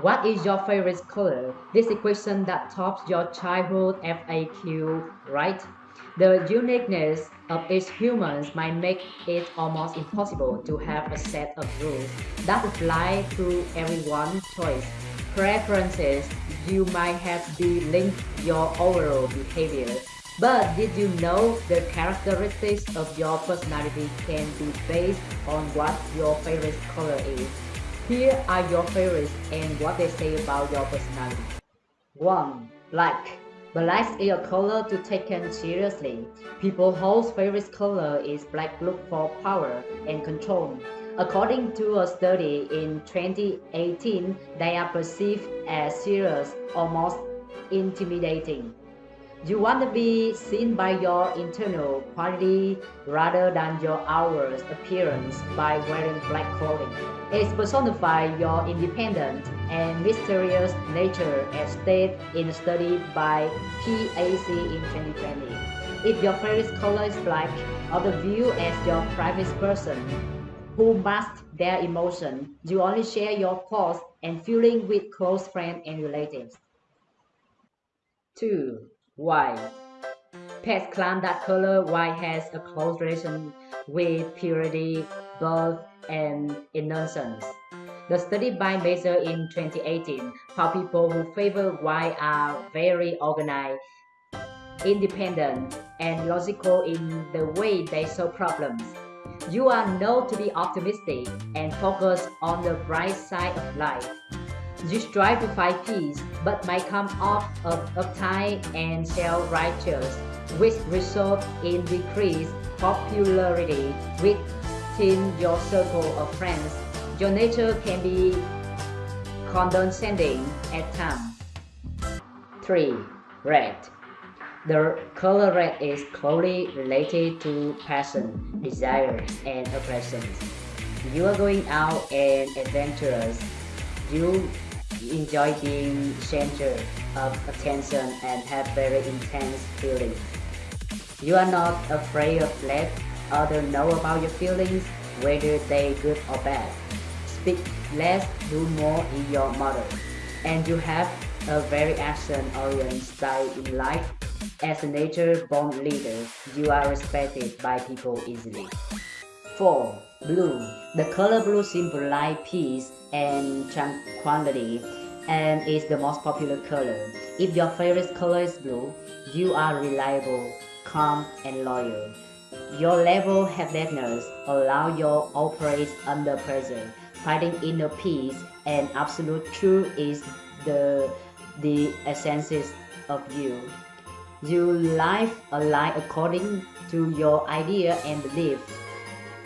What is your favorite color? This equation that tops your childhood FAQ, right? The uniqueness of each human might make it almost impossible to have a set of rules that apply to everyone's choice. Preferences you might have to link your overall behavior. But did you know the characteristics of your personality can be based on what your favorite color is? Here are your favorites and what they say about your personality. 1. Black Black is a color to taken seriously. People whose favorite color is black look for power and control. According to a study in 2018, they are perceived as serious, almost intimidating. You want to be seen by your internal quality rather than your outward appearance by wearing black clothing. It personifies your independent and mysterious nature as stated in a study by PAC in 2020. If your favorite color is black, others view as your private person who mask their emotion. You only share your thoughts and feelings with close friends and relatives. 2. White. Pets claim that color white has a close relation with purity, birth, and innocence. The study by Mazur in 2018 found people who favor white are very organized, independent, and logical in the way they solve problems. You are known to be optimistic and focus on the bright side of life. You strive to find peace, but might come off of uptight and self-righteous, which result in decreased popularity within your circle of friends. Your nature can be condescending at times. 3. Red The color red is closely related to passion, desire, and aggressions. You are going out and adventurous. You enjoy being center of attention and have very intense feelings. You are not afraid of let others know about your feelings, whether they good or bad. Speak less, do more in your mother. And you have a very action-oriented style in life. As a nature-born leader, you are respected by people easily. 4. Blue. The color blue symbolizes peace and tranquility and is the most popular color. If your favorite color is blue, you are reliable, calm, and loyal. Your level headedness allow you to operate under pressure, finding inner peace and absolute truth is the the essence of you. You live a life according to your idea and belief.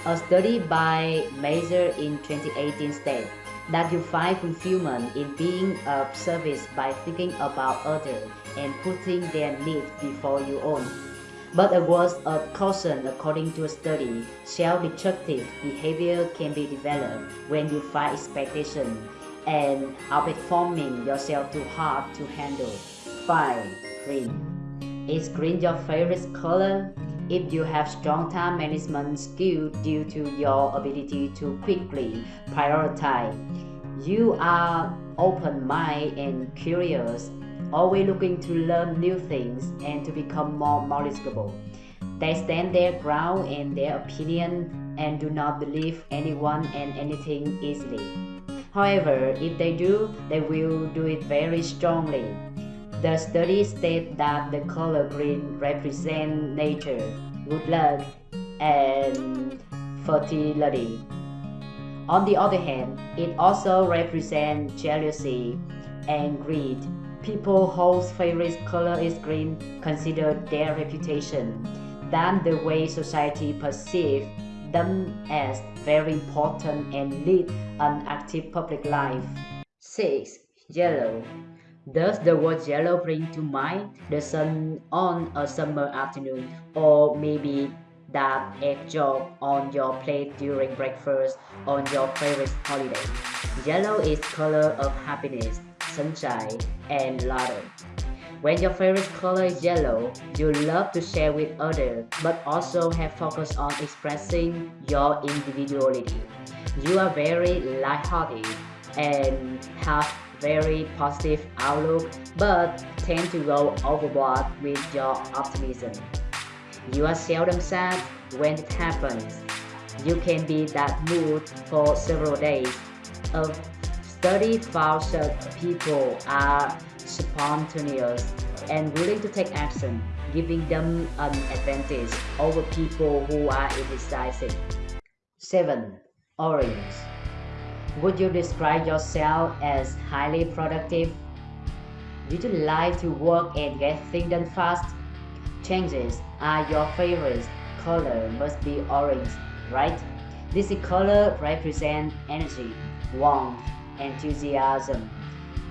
A study by Mazur in 2018 states that you find fulfillment in being of service by thinking about others and putting their needs before your own. But a word of caution according to a study, self-destructive behavior can be developed when you find expectation and outperforming yourself too hard to handle. 5. Green Is green your favorite color? If you have strong time management skill due to your ability to quickly prioritize, you are open-minded and curious, always looking to learn new things and to become more knowledgeable. They stand their ground in their opinion and do not believe anyone and anything easily. However, if they do, they will do it very strongly. The study states that the color green represents nature, good luck, and fertility. On the other hand, it also represents jealousy and greed. People whose favorite color is green consider their reputation, than the way society perceives them as very important and lead an active public life. 6. Yellow does the word yellow bring to mind the sun on a summer afternoon or maybe that egg job on your plate during breakfast on your favorite holiday? Yellow is color of happiness, sunshine, and laughter. When your favorite color is yellow, you love to share with others, but also have focus on expressing your individuality. You are very lighthearted and have very positive outlook but tend to go overboard with your optimism. You are seldom sad when it happens. You can be that mood for several days. A study found that people are spontaneous and willing to take action, giving them an advantage over people who are indecisive. 7. Orange Would you describe yourself as highly productive? Do you like to work and get things done fast? Changes are your favorite color must be orange, right? This color represents energy, warmth, enthusiasm.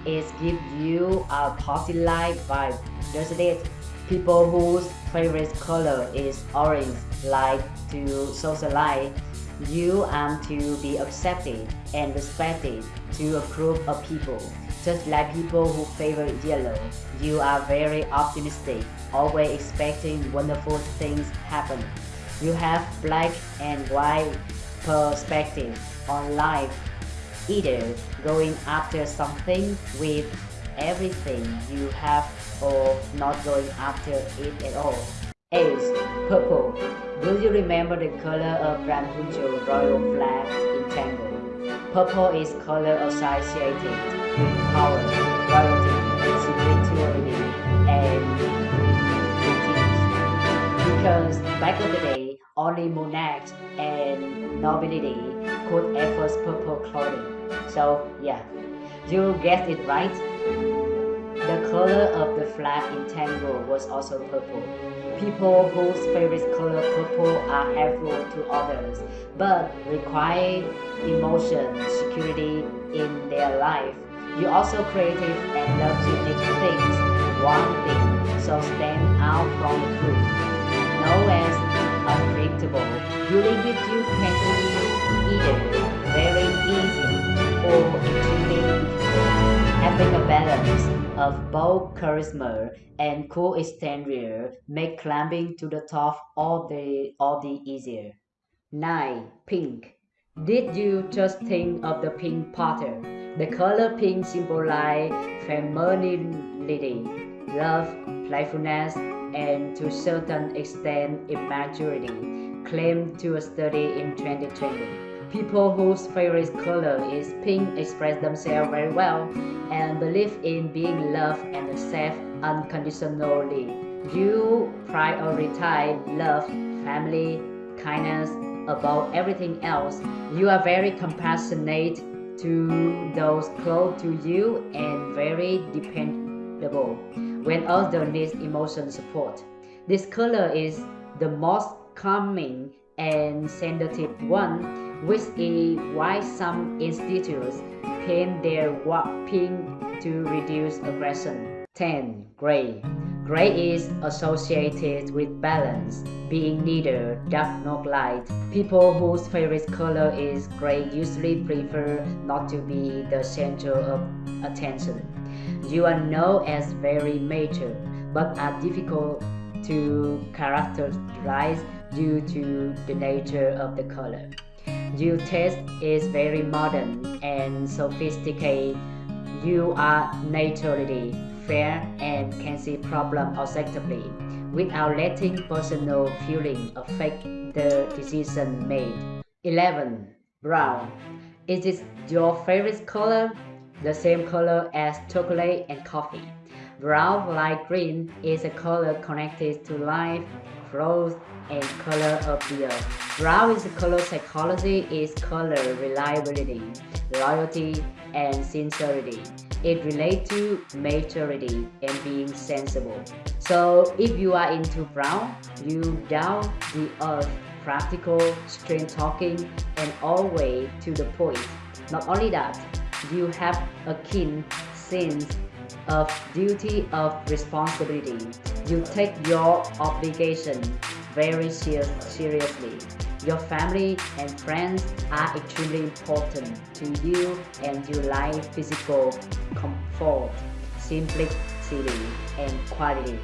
It gives you a positive vibe, doesn't it? People whose favorite color is orange like to socialize. You are to be accepted and respected to a group of people. Just like people who favor yellow, you are very optimistic, always expecting wonderful things happen. You have black and white perspective on life either going after something with everything you have or not going after it at all. Ace, purple. Do you remember the color of Grand royal flag in Tangled? Purple is color associated with power, royalty, spirituality, and Because back in the day, only monarchs and nobility could afford purple clothing. So yeah, you guessed it right. The color of the flag in Tangled was also purple. People whose favorite color purple are helpful to others, but require emotion, security in their life. You're also creative and love unique things. One thing so stand out from the group. Known as unpredictable. You live with you can be either very easy or extremely having a balance of both charisma and cool exterior make climbing to the top all the all the easier. 9. Pink Did you just think of the Pink Panther? The color pink symbolizes femininity, love, playfulness, and to a certain extent immaturity, claimed to a study in 2020. People whose favorite color is pink express themselves very well and believe in being loved and accepted unconditionally. You prioritize love, family, kindness above everything else. You are very compassionate to those close to you and very dependable when others need emotional support. This color is the most calming and sensitive one which is why some institutes paint their work pink to reduce aggression. 10. Gray Gray is associated with balance, being neither dark nor light. People whose favorite color is gray usually prefer not to be the center of attention. You are known as very mature, but are difficult to characterize due to the nature of the color. Your taste is very modern and sophisticated. You are naturally fair and can see problems objectively without letting personal feeling affect the decision made. 11. Brown. Is it your favorite color? The same color as chocolate and coffee. Brown, like green, is a color connected to life, growth, and color earth. Brown is color psychology is color reliability, loyalty, and sincerity. It relates to maturity and being sensible. So if you are into brown, you down the earth, practical, straight talking, and always to the point. Not only that, you have a keen sense of duty of responsibility. You take your obligation very ser seriously. Your family and friends are extremely important to you and you like physical comfort, simplicity, and quality.